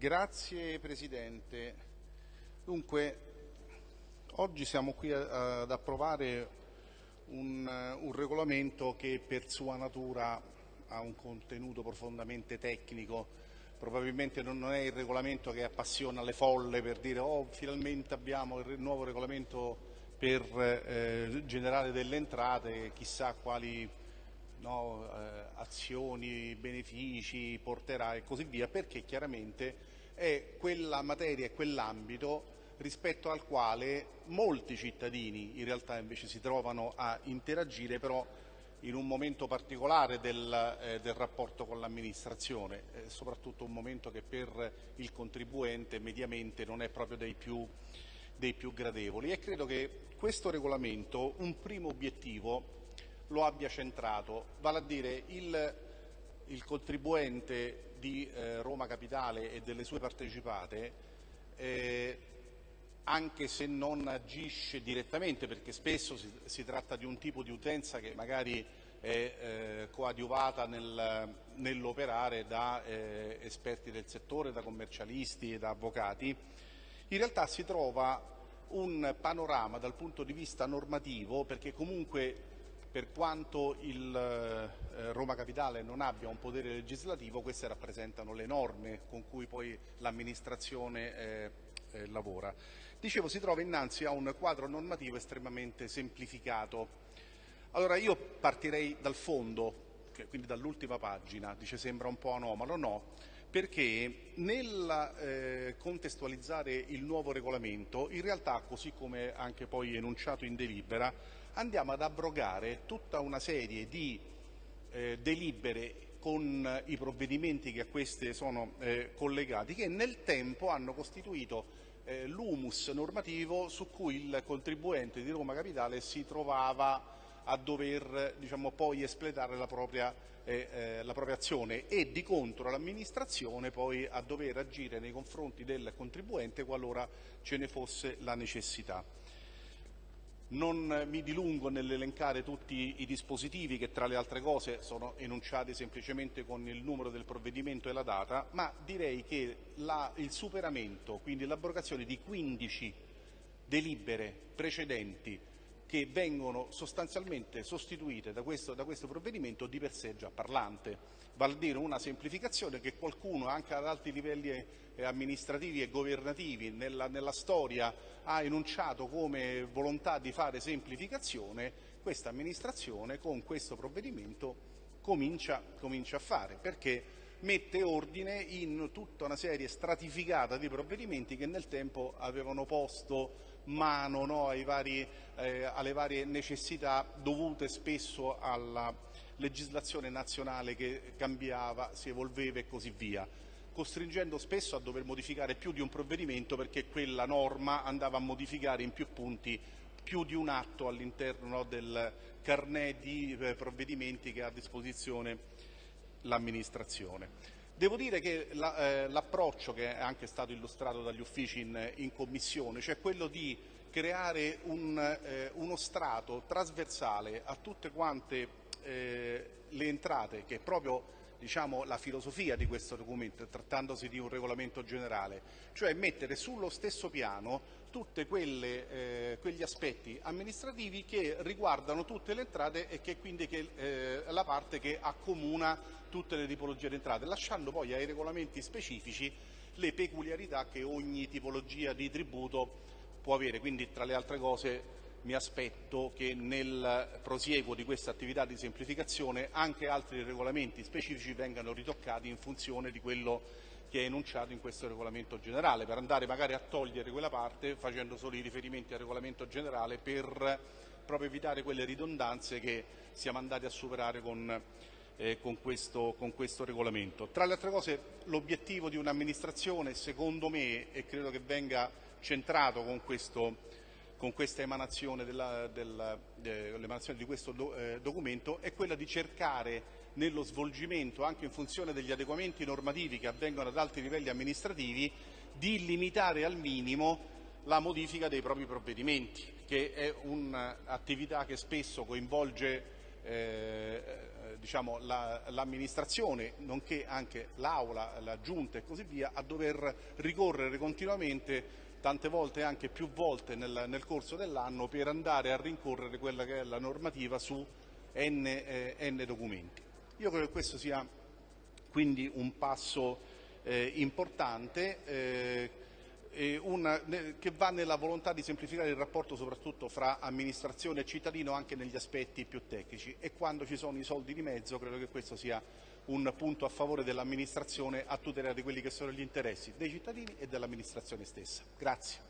Grazie Presidente. Dunque, oggi siamo qui ad approvare un, un, regolamento che per sua natura ha un contenuto profondamente tecnico. Probabilmente non è il regolamento che appassiona le folle per dire oh finalmente abbiamo il nuovo regolamento per eh, generare delle entrate, chissà quali no, eh, azioni, benefici porterà e così via, perché chiaramente è quella materia e quell'ambito rispetto al quale molti cittadini in realtà invece si trovano a interagire però in un momento particolare del, eh, del rapporto con l'amministrazione, eh, soprattutto un momento che per il contribuente mediamente non è proprio dei più, dei più gradevoli. E credo che questo regolamento un primo obiettivo lo abbia centrato, vale a dire il, il contribuente di eh, Roma Capitale e delle sue partecipate, eh, anche se non agisce direttamente, perché spesso si, si, tratta di un tipo di utenza che magari è eh, coadiuvata nel, nell'operare da eh, esperti del settore, da commercialisti e da avvocati, in realtà si trova un panorama dal punto di vista normativo, perché comunque per quanto il eh, Roma Capitale non abbia un potere legislativo, queste rappresentano le norme con cui poi l'amministrazione eh, eh, lavora. Dicevo, si trova innanzi a un quadro normativo estremamente semplificato. Allora io partirei dal fondo, quindi dall'ultima pagina, dice sembra un po' anomalo, no, perché nel eh, contestualizzare il nuovo regolamento, in realtà, così come anche poi enunciato in delibera, andiamo ad abrogare tutta una serie di eh, delibere con i provvedimenti che a queste sono eh, collegati, che nel tempo hanno costituito eh, l'humus normativo su cui il contribuente di Roma Capitale si trovava a dover diciamo, poi espletare la propria, eh, eh, la propria, azione e di contro l'amministrazione poi a dover agire nei confronti del contribuente qualora ce ne fosse la necessità. Non mi dilungo nell'elencare tutti i dispositivi che tra le altre cose sono enunciati semplicemente con il numero del provvedimento e la data, ma direi che la, il superamento, quindi l'abrogazione di 15 delibere precedenti che vengono sostanzialmente sostituite da questo, da questo provvedimento di per sé già parlante, vale dire una semplificazione che qualcuno anche ad alti livelli eh, amministrativi e governativi nella, nella storia ha enunciato come volontà di fare semplificazione, questa amministrazione con questo provvedimento comincia, comincia a fare, perché mette ordine in tutta una serie stratificata di provvedimenti che nel tempo avevano posto mano no, vari, eh, alle varie necessità dovute spesso alla legislazione nazionale che cambiava, si evolveva e così via costringendo spesso a dover modificare più di un provvedimento perché quella norma andava a modificare in più punti più di un atto all'interno no, del carnet di eh, provvedimenti che ha a disposizione l'amministrazione. Devo dire che l'approccio eh, che è anche stato illustrato dagli uffici in, in commissione, cioè quello di creare un, eh, uno strato trasversale a tutte quante eh, le entrate, che proprio diciamo, la filosofia di questo documento, trattandosi di un regolamento generale, cioè mettere sullo stesso piano tutti eh, quegli aspetti amministrativi che riguardano tutte le entrate e che quindi che, eh, la parte che accomuna tutte le tipologie di entrate, lasciando poi ai regolamenti specifici le peculiarità che ogni tipologia di tributo può avere. Quindi tra le altre cose mi aspetto che nel prosieguo di questa attività di semplificazione anche altri regolamenti specifici vengano ritoccati in funzione di quello che è enunciato in questo regolamento generale, per andare magari a togliere quella parte facendo solo i riferimenti al regolamento generale per proprio evitare quelle ridondanze che siamo andati a superare con, eh, con, questo, con questo regolamento. Tra le altre cose l'obiettivo di un'amministrazione secondo me e credo che venga centrato con questo con questa emanazione, della, della, dell'emanazione di questo do, eh, documento è quella di cercare nello svolgimento, anche in funzione degli adeguamenti normativi che avvengono ad alti livelli amministrativi, di limitare al minimo la modifica dei propri provvedimenti, che è un'attività che spesso coinvolge eh, eh, diciamo, l'amministrazione, la, nonché anche l'Aula, la Giunta e così via, a dover ricorrere continuamente tante volte anche più volte nel, nel corso dell'anno per andare a rincorrere quella che è la normativa su N, eh, N documenti. Io credo che questo sia quindi un passo eh, importante eh, una, che va nella volontà di semplificare il rapporto soprattutto fra amministrazione e cittadino anche negli aspetti più tecnici e quando ci sono i soldi di mezzo credo che questo sia un punto a favore dell'amministrazione a tutela di quelli che sono gli interessi dei cittadini e dell'amministrazione stessa. Grazie.